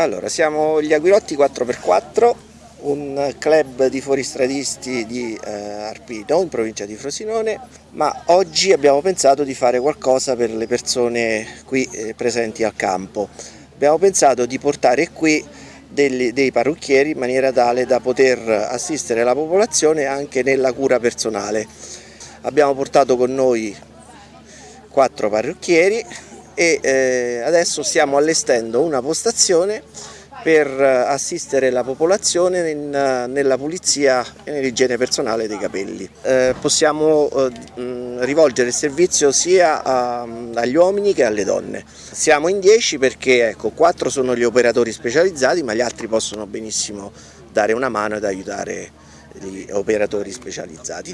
Allora, siamo gli Aguilotti 4x4, un club di fuoristradisti di eh, Arpino, in provincia di Frosinone, ma oggi abbiamo pensato di fare qualcosa per le persone qui eh, presenti al campo. Abbiamo pensato di portare qui dei, dei parrucchieri in maniera tale da poter assistere la popolazione anche nella cura personale. Abbiamo portato con noi quattro parrucchieri e eh, adesso stiamo allestendo una postazione per assistere la popolazione in, nella pulizia e nell'igiene personale dei capelli. Eh, possiamo eh, rivolgere il servizio sia a, agli uomini che alle donne. Siamo in 10 perché ecco, 4 sono gli operatori specializzati ma gli altri possono benissimo dare una mano ed aiutare gli operatori specializzati.